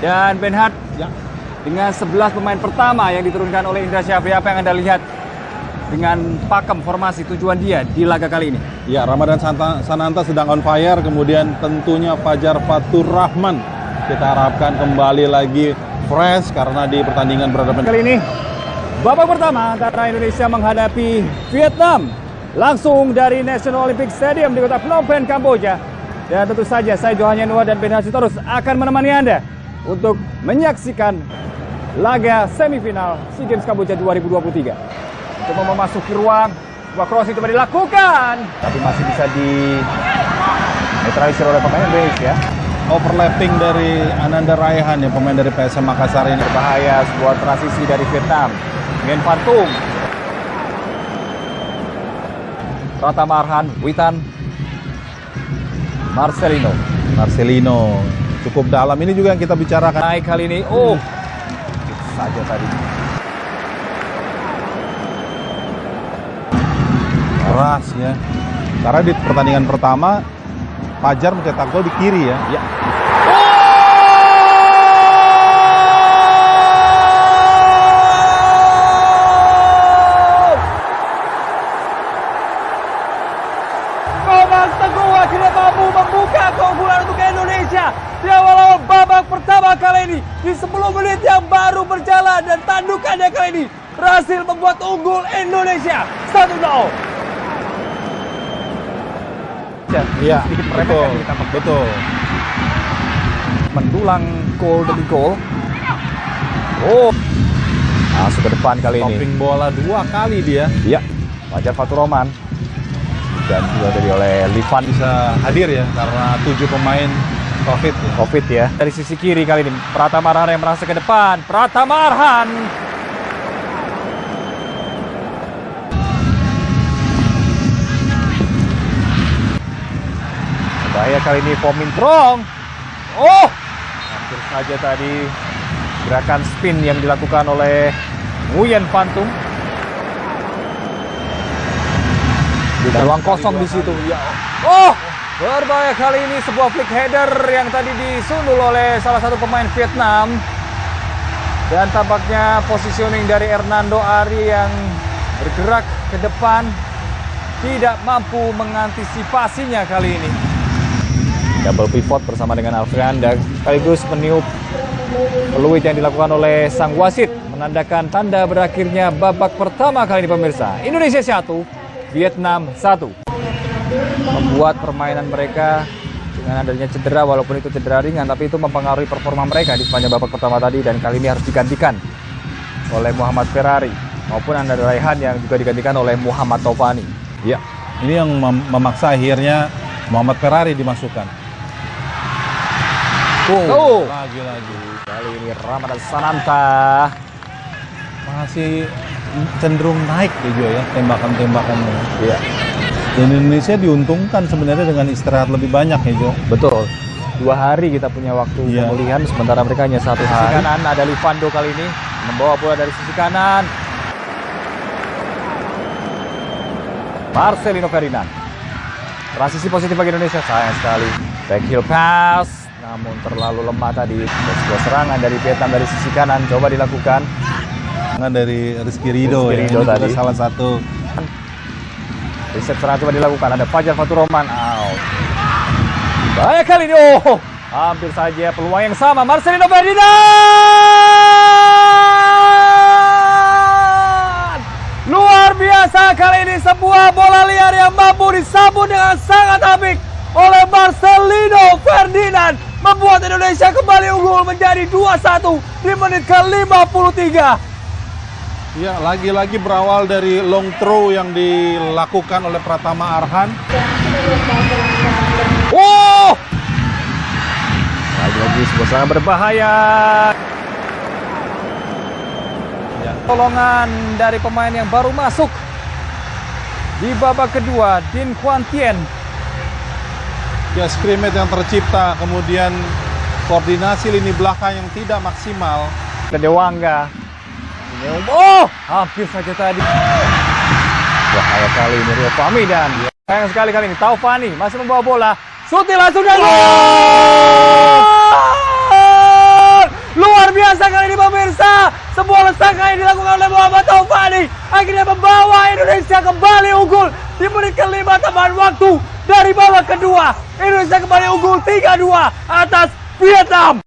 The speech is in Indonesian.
Dan Benhard, Ya. dengan 11 pemain pertama yang diturunkan oleh Indra Syafri, apa yang Anda lihat dengan pakem formasi tujuan dia di laga kali ini? Ya, Ramadan Santa- Sananta sedang on fire, kemudian tentunya Fajar Fatur Rahman. Kita harapkan kembali lagi fresh karena di pertandingan berhadapan Kali ini, babak pertama antara Indonesia menghadapi Vietnam. Langsung dari National Olympic Stadium di kota Phnom Penh, Kamboja. Dan tentu saja saya Johan Yanua dan Ben Sitorus akan menemani Anda untuk menyaksikan laga semifinal SEA Games Kamboja 2023. Untuk memasuki ruang, sebuah crossing coba dilakukan. Tapi masih bisa di netralisir oleh pemain Indonesia. overlapping dari Ananda Raihan yang pemain dari PSM Makassar ini. Berbahaya sebuah transisi dari Vietnam. Ngen Fantung. Pratama Arhan, Witan, Marcelino. Marcelino cukup dalam ini juga yang kita bicarakan. Naik kali ini, oh, itu saja tadi. Keras ya. Karena di pertandingan pertama Fajar mencetak gol di kiri ya. Ya. Komang Teguh akhirnya mampu membuka keunggulan untuk Indonesia di awal-awal babak pertama kali ini di 10 menit yang baru berjalan dan tandukannya kali ini berhasil membuat unggul Indonesia 1-0. Iya, sedikit betul. Betul. mendulang gol demi gol. Oh, masuk ke depan kali ini. Topping bola dua kali dia Iya, Fajar Fatur Roman. Dan juga tadi oleh Livan bisa hadir ya karena tujuh pemain COVID ya. Covid ya. Dari sisi kiri kali ini, Pratama Arhan yang merasa ke depan. Pratama Arhan. Bahaya kali ini Pomintrong. Oh, hampir saja tadi gerakan spin yang dilakukan oleh Nguyen Pantung. Ada ruang kosong di situ. Ya. Oh, berbahaya kali ini sebuah flick header yang tadi disundul oleh salah satu pemain Vietnam. Dan tampaknya positioning dari Hernando Ari yang bergerak ke depan tidak mampu mengantisipasinya kali ini. Double pivot bersama dengan Alfrean dan sekaligus meniup peluit yang dilakukan oleh sang wasit menandakan tanda berakhirnya babak pertama kali ini pemirsa. Indonesia 1, Vietnam 1. Membuat permainan mereka dengan adanya cedera walaupun itu cedera ringan tapi itu mempengaruhi performa mereka di sepanjang babak pertama tadi dan kali ini harus digantikan oleh Muhammad Ferrari maupun Anda Raihan yang juga digantikan oleh Muhammad Tovani. Ya, ini yang mem- memaksa akhirnya Muhammad Ferrari dimasukkan. Tuh. Lagi-lagi. Kali ini Ramadan Sananta. Masih cenderung naik juga ya tembakan-tembakannya. Iya, Dan Indonesia diuntungkan sebenarnya dengan istirahat lebih banyak ya Jo. betul. Dua hari kita punya waktu Iya. pemulihan sementara mereka hanya satu hari. Sisi kanan ada Livando kali ini membawa bola dari sisi kanan. Marcelino Ferdinand. Transisi positif bagi Indonesia sayang sekali. Back heel pass namun terlalu lemah tadi. Sebuah serangan dari Vietnam dari sisi kanan coba dilakukan. Tangan dari Rizky Rido, Rizky ya. Ridho Ini juga tadi. salah satu Reset serangan coba dilakukan. Ada Fajar Fatur Roman. Out. Bahaya kali ini. Oh, hampir saja peluang yang sama. Marcelino Ferdinand. Luar biasa kali ini sebuah bola liar yang mampu disambut dengan sangat apik oleh Marcelino Ferdinand. Membuat Indonesia kembali unggul menjadi 2-1 di menit ke-53. Ya, lagi-lagi berawal dari long throw yang dilakukan oleh Pratama Arhan. Oh! Lagi-lagi sebuah serangan berbahaya. Ya. Tolongan dari pemain yang baru masuk di babak kedua, Din Kuan Tien. Ya, scrimmage yang tercipta, kemudian koordinasi lini belakang yang tidak maksimal. ke Ini- Oh, hampir saja tadi. Bahaya kali ini Rio Fahmi dan sayang sekali kali ini Taufani masih membawa bola. Suti langsung dan gol! luar biasa kali ini pemirsa. Sebuah lesakan yang dilakukan oleh Muhammad Taufani akhirnya membawa Indonesia kembali unggul di menit kelima tambahan waktu dari babak kedua. Indonesia kembali unggul 3-2 atas Vietnam.